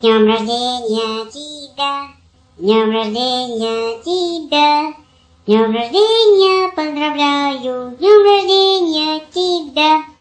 днем рождения тебя, днем рождения тебя, днем рождения поздравляю, днем рождения тебя.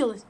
кончилось.